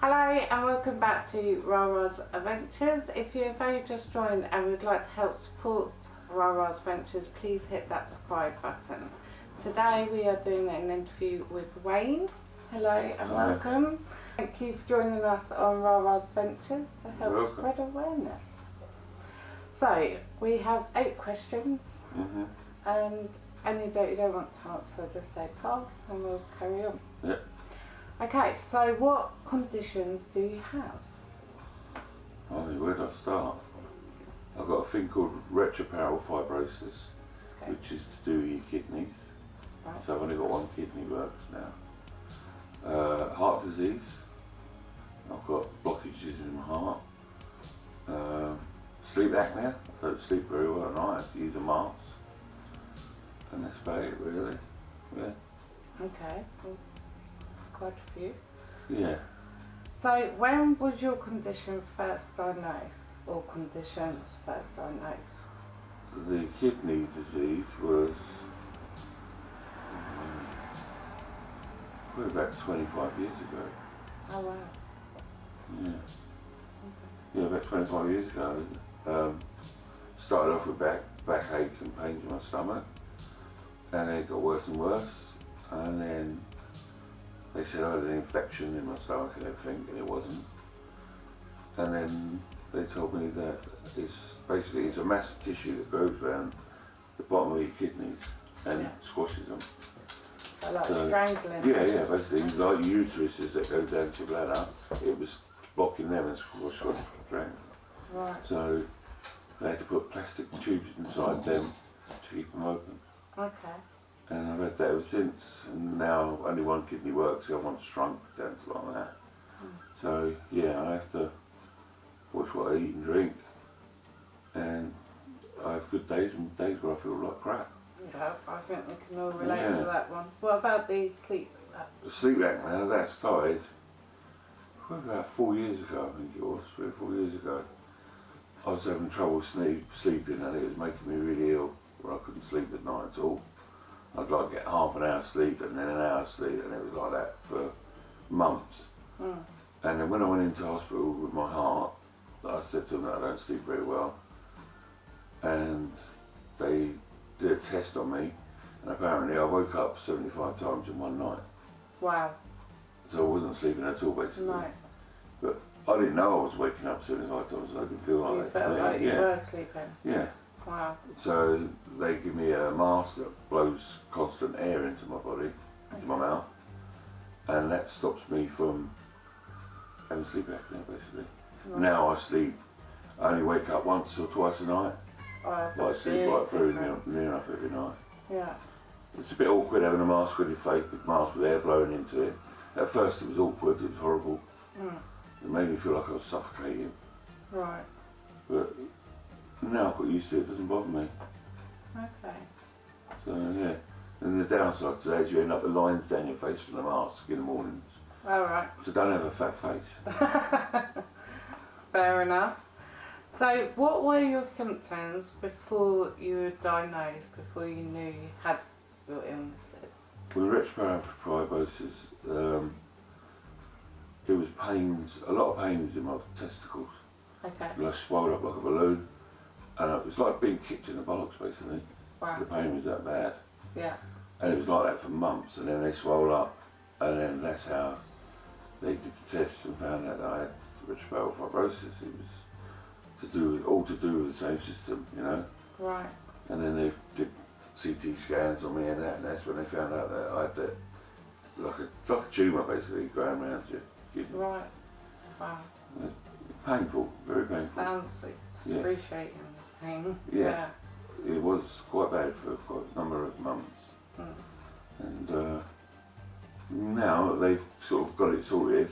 Hello and welcome back to Rara's Adventures. If you've only just joined and would like to help support Rara's Adventures, please hit that subscribe button. Today we are doing an interview with Wayne. Hello and Hi. welcome. Thank you for joining us on Rara's Adventures to help spread awareness. So we have eight questions hmm and any that you don't want to answer just say pass and we'll carry on. Yeah. Okay, so what conditions do you have? I mean, where do I start? I've got a thing called retroparal fibrosis, Okay. which is to do with your kidneys. Right. So I've only got one kidney works now. Uh, heart disease. I've got blockages in my heart. Um, sleep apnea. I don't sleep very well at night. I have to use a mask. And that's about it, really. Yeah. Okay, quite a few. Yeah. So when was your condition first diagnosed or conditions first diagnosed? The kidney disease was um, probably about 25 years ago. Oh wow. Yeah. Yeah, about 25 years ago. Um, started off with back backache and pains in my stomach, and then it got worse and worse. And then they said I had an infection in my stomach and everything, and it wasn't. And then they told me that it's basically it's a mass of tissue that grows around the bottom of your kidneys and Yeah. squashes them. So like So- strangling. Yeah, yeah, basically like ureters that go down to your bladder, it was blocking them and squash, squash, squash, Right. So they had to put plastic tubes inside them to keep them open. Okay. And I've had that ever since. And now only one kidney works, the other one's shrunk down to like that. So yeah, I have to watch what I eat and drink. And I have good days and days where I feel like crap. Yeah, I think we can all relate Yeah. to that one. What about the sleep? The sleep apnea, that started about four years ago, I think it was, three or four years ago. I was having trouble sleep, sleeping and it was making me really ill, where I couldn't sleep at night at all. I'd like to get half an hour sleep and then an hour sleep and it was like that for months. Mm. And then when I went into hospital with my heart, I said to them that I don't sleep very well. And they did a test on me and apparently I woke up 75 times in one night. Wow. So I wasn't sleeping at all basically. No. But I didn't know I was waking up 75 times, I didn't feel like you that felt to me. like you yeah. were sleeping. yeah. Wow. So they give me a mask that blows constant air into my body, into my mouth, and that stops me from having sleep apnea basically. Right. Now I sleep, I only wake up once or twice a night, Oh, I but I sleep right through different. near, near enough every night. Yeah. It's a bit awkward having a mask on your face, big mask with air blowing into it. At first it was awkward, it was horrible. Mm. It made me feel like I was suffocating. Right. But now I've got used to it, it doesn't bother me. Okay. So yeah. And the downside today is you end up with lines down your face from the mask in the mornings. All right. So don't have a fat face. Fair enough. So, what were your symptoms before you were diagnosed, before you knew you had your illnesses? With retroparal fibrosis, um, it was pains, a lot of pains in my testicles. Okay. Like swelled up like a balloon. And it was like being kicked in the bollocks basically. Wow. The pain was that bad. Yeah. And it was like that for months and then they swelled up and then that's how they did the tests and found out that I had retroparal fibrosis. It was to do with, all to do with the same system, you know. Right. And then they did CT scans on me and that and that's when they found out that I had that like a like a tumour basically growing around your kidney. Right. Wow. Painful, very painful. Sounds excruciating pain. Yeah. It was quite bad for quite a number of months. Mm. And uh, now they've sort of got it sorted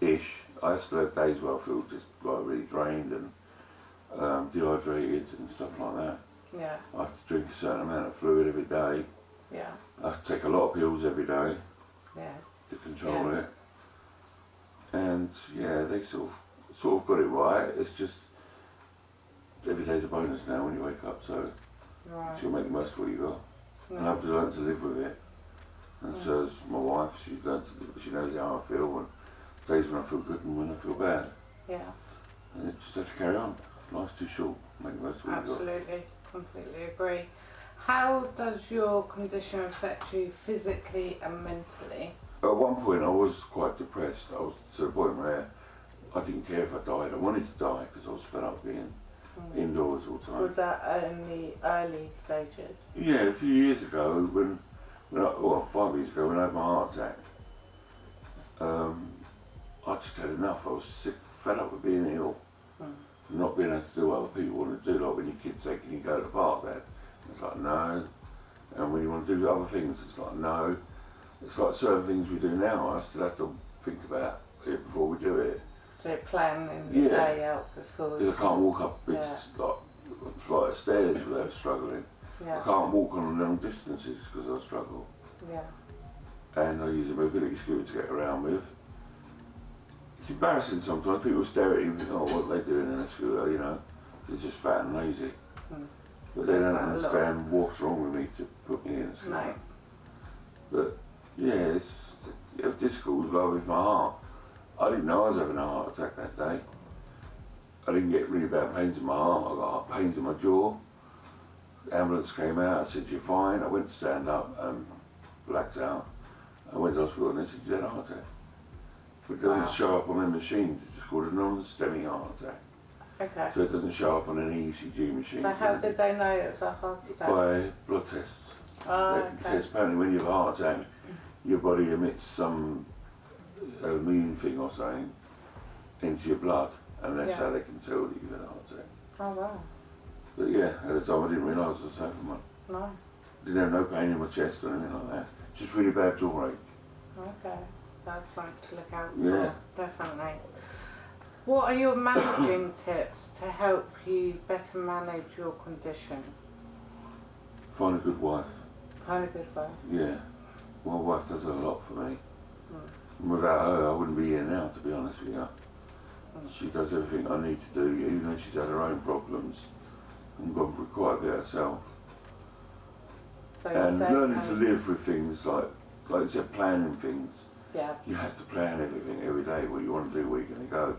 ish. I still have days where I feel just like really drained and um, dehydrated and stuff like that. Yeah. I have to drink a certain amount of fluid every day. Yeah. I take a lot of pills every day Yes. to control Yeah. it. And yeah, they sort of sort of got it right. It's just every day's a bonus now when you wake up, so Right. you'll make the most of what you got. And I've learned to live with it. And so has my wife. She's learned to, she knows how I feel, and days when I feel good and when I feel bad. Yeah, And it just have to carry on. Life's too short. Make the most of what you've got. absolutely, completely agree. How does your condition affect you physically and mentally? At one point, I was quite depressed. I was to the point where I didn't care if I died. I wanted to die because I was fed up being. Indoors all the time. Was that in the early stages? Yeah, a few years ago, when, when I, well, five years ago, when I had my heart attack, um, I just had enough. I was sick, fed up with being ill, Mm. not being able to do what other people want to do. Like when your kids say, "Can you go to the park?" Dad? It's like no. And when you want to do other things, it's like no. It's like certain things we do now. I still have to think about it before we do it. So planning the Yeah. day out before. Because I can't walk up big Yeah. like flight of stairs without struggling. I can't walk on long distances because I struggle. yeah, and I use a mobility scooter to get around with. It's embarrassing sometimes. People stare at you and think, oh, what are they doing in a scooter, you know? They're just fat and lazy. Mm. But they don't understand what's wrong with me to put me in a scooter. no, But yeah, it's, it was difficult well with my heart. I didn't know I was having a heart attack that day. I didn't get really bad pains in my heart. I got pains in my jaw. The ambulance came out. I said, "You're fine." I went to stand up and blacked out. I went to hospital and they said, "You had a heart attack." But it doesn't Wow. show up on the machines. It's called a non-STEMI heart attack. okay. So it doesn't show up on an ECG machine. So how did they know it was a heart attack? By blood tests. Oh, They can okay. test apparently when you have a heart attack, your body emits some uh, immune thing or something into your blood, and that's Yeah. how they can tell that you've had a heart attack. Oh wow, But yeah, at the time I didn't realise I was having one. no, Didn't have no pain in my chest or anything like that. Just really bad jaw ache. okay. That's something to look out for, Yeah. definitely. What are your managing tips to help you better manage your condition? Find a good wife. Find a good wife. Yeah. My wife does a lot for me. Mm. Without her, I wouldn't be here now, to be honest with you. She does everything I need to do, even though she's had her own problems and gone through quite a bit herself. So and learning to live with things like, like you said, planning things. Yeah, You have to plan everything every day, what you want to do, where you're going to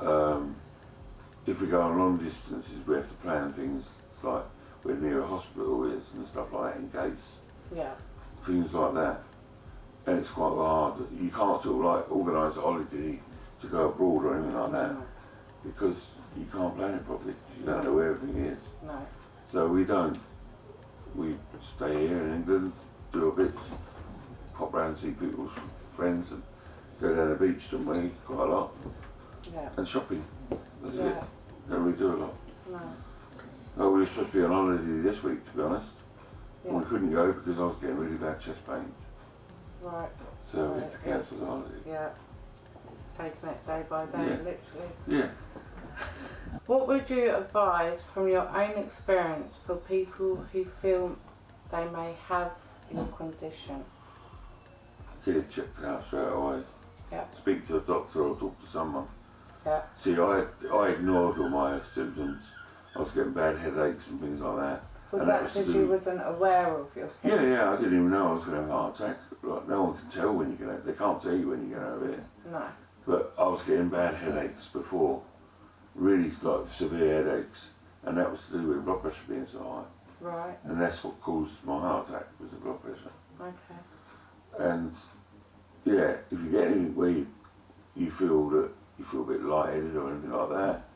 go. Um, if we go on long distances, we have to plan things like where near a hospital is and stuff like that in case. yeah, Things like that. And it's quite hard. You can't sort of like organise a holiday to go abroad or anything like that no, because you can't plan it properly. You don't know where everything is. no, So we don't. We stay here in England, do a bit, pop round and see people's friends and go down the beach don't we quite a lot. yeah, And shopping. That's it. yeah, Don't really do a lot. no, Oh, we were supposed to be on holiday this week to be honest. And yeah, we couldn't go because I was getting really bad chest pains. Right, So Right, cancel the holiday. yeah. It's taking it day by day, Yeah. literally. Yeah. What would you advise from your own experience for people who feel they may have your condition? Get it checked out straight away. Yeah. Speak to a doctor or talk to someone. Yeah. See, I, I ignored all my symptoms. I was getting bad headaches and things like that. Was And that that was to because you wasn't aware of your Yeah, yeah, I didn't even know I was going to have a heart attack. Like, no one can tell when you're going to, they can't tell you when you're going to have it. No. But I was getting bad headaches before, really like severe headaches, and that was to do with blood pressure being so high. Right. And that's what caused my heart attack, was the blood pressure. Okay. And yeah, if you get anything where you, you feel that you feel a bit lightheaded or anything like that,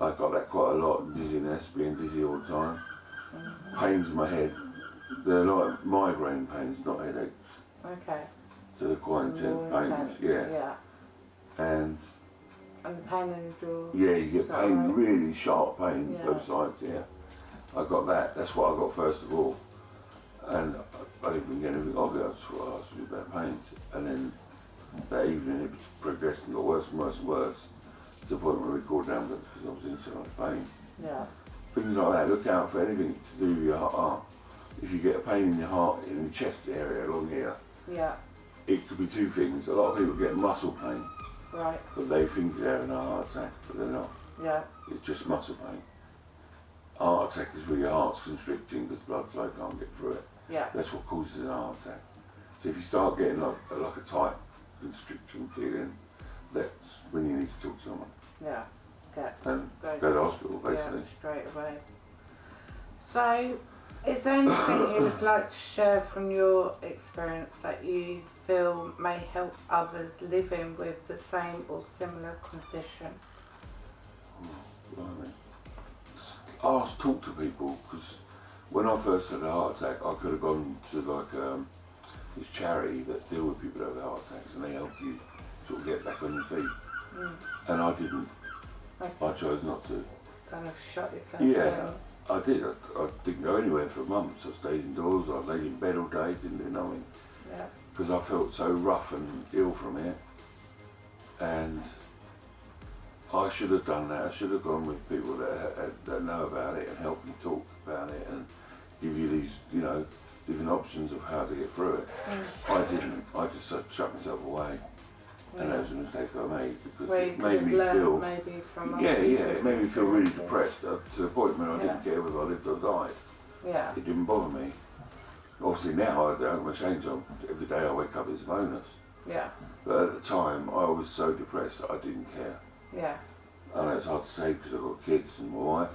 I got that quite a lot, dizziness, being dizzy all the time. Pains in my head. They're like migraine pains, not headaches. Okay. So they're quite intense pains, yeah. Yeah. And And the pain in the jaw. yeah, you get pain, right? really sharp pain, Yeah. both sides, yeah. I got that, that's what I got first of all. And I, didn't even get anything of it, I just thought oh, I was really bad pains. And then that evening it progressed and got worse and worse and worse. To the point where we called an ambulance because I was in so much pain. Yeah. Things like that, look out for anything to do with your heart. Oh, if you get a pain in your heart, in the chest area along here, Yeah. it could be two things. A lot of people get muscle pain, Right. but they think they're having a heart attack, but they're not. Yeah. It's just muscle pain. Heart attack is where your heart's constricting because blood flow can't get through it. Yeah. That's what causes a heart attack. So if you start getting like, like a tight constriction feeling, that's when you need to talk to someone Yeah. Get and go, go to hospital, basically. Yeah, straight away. So, is there anything you would like to share from your experience that you feel may help others living with the same or similar condition? S- Ask, talk to people, because when I first had a heart attack, I could have gone to like um, this charity that deal with people that have heart attacks and they help you sort of get back on your feet. Mm. And I didn't. Okay. I chose not to. Kind of shut yourself Yeah. down. I did. I, I didn't go anywhere for months. I stayed indoors. I laid in bed all day, didn't do nothing. Yeah. because I felt so rough and ill from it. And I should have done that. I should have gone with people that, ha- that know about it and help you talk about it and give you these, you know, different options of how to get through it. Mm. I didn't. I just shut myself away, and that was a mistake I made because Where it made me feel. maybe from Yeah, yeah. It made me feel really depressed uh, to the point where I didn't care whether I lived or died. Yeah. It didn't bother me. Obviously now I don't have change on. Every day I wake up it's a bonus. Yeah. But at the time, I was so depressed that I didn't care. Yeah. I know it's hard to say because I've got kids and my wife,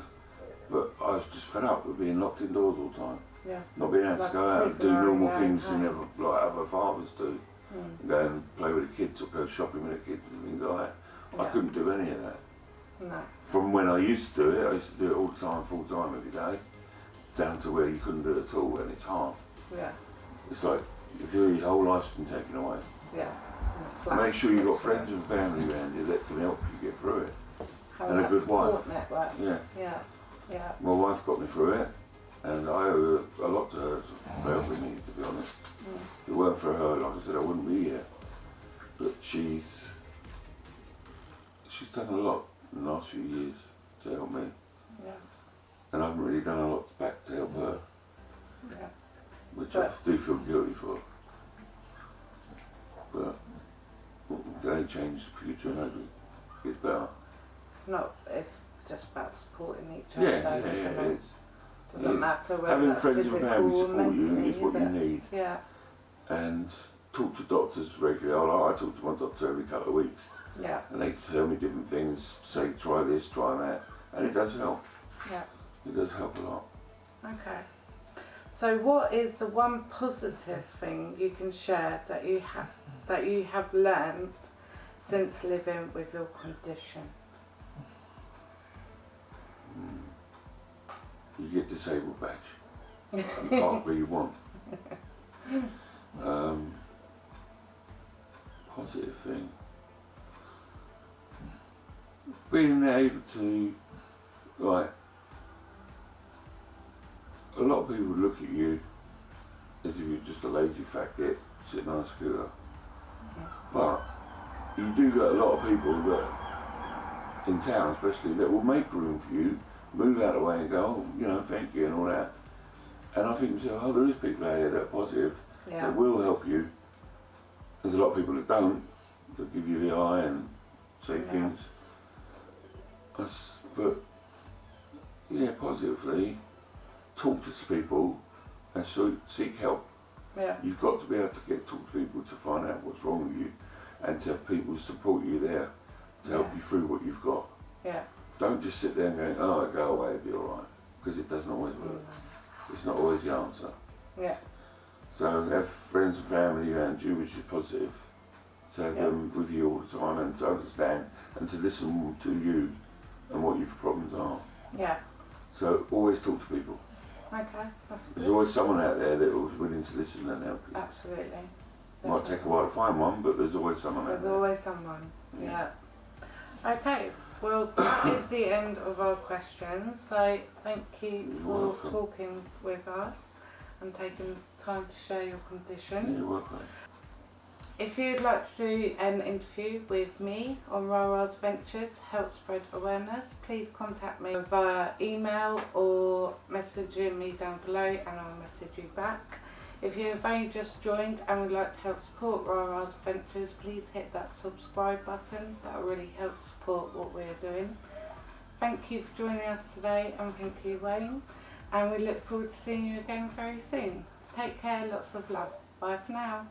but I was just fed up with being locked indoors all the time. Yeah. Not being able Like to go out and do normal things and never, like other fathers do. Mm. Go and play with the kids or go shopping with the kids and things like that. I couldn't do any of that. No. From when I used to do it, I used to do it all the time, full time every day, down to where you couldn't do it at all and it's hard. Yeah. It's like if your whole life's been taken away. Yeah. In a flat. Make sure you've got friends and family around you that can help you get through it. Have and a good wife. Network. Yeah. Yeah. Yeah. My wife got me through it, and I owe a lot to her for helping me, to be honest. Mm. If it weren't for her, like I said, I wouldn't be here. But she's she's done a lot in the last few years to help me, Yeah. and I haven't really done a lot back to help her, Yeah. which But- I do feel guilty for. But can only change the future and hope it gets better. It's not. It's just about supporting each other. yeah, though, yeah, isn't it is. Doesn't is. matter whether Having friends and family or support you is what you need. Yeah. And talk to doctors regularly. I, I talk to my doctor every couple of weeks, Yeah. and they tell me different things. Say try this, try that, and it does help. Yeah. It does help a lot. Okay. So, what is the one positive thing you can share that you have that you have learned since living with your condition? Mm. You get disabled badge. and park where you want. Um, positive thing. Being able to, like, a lot of people look at you as if you're just a lazy faggot sitting on a scooter. But you do get a lot of people that, in town especially, that will make room for you, move out of the way and go, oh, you know, thank you and all that. And I think, myself, oh, there is people out here that are positive, Yeah. that will help you. There's a lot of people that don't, that give you the eye and say Yeah. things. But, yeah, positively, talk to people and so seek help. Yeah. You've got to be able to get talk to people to find out what's wrong with you and to have people support you there to help Yeah. you through what you've got. Yeah. Don't just sit there and go, oh, go away, it'll be alright. Because it doesn't always work. It's not always the answer. Yeah. So have friends and family around you, which is positive. To have Yeah. them with you all the time and to understand and to listen to you and what your problems are. Yeah. So always talk to people. Okay. That's There's good. always someone out there that will be willing to listen and help you. Absolutely. Might take a while to find one, but there's always someone out There's always someone. Yeah. Okay. Well, that is the end of our questions. So thank you You're for welcome. talking with us and taking the time to share your condition. You're welcome. If you'd like to do an interview with me on Rara's Ventures help spread awareness, please contact me via email or messaging me down below and I'll message you back. If you have only just joined and would like to help support Rara's Ventures, please hit that subscribe button. That will really help support what we're doing. Thank you for joining us today and thank you Wayne. And we look forward to seeing you again very soon. Take care, lots of love. Bye for now.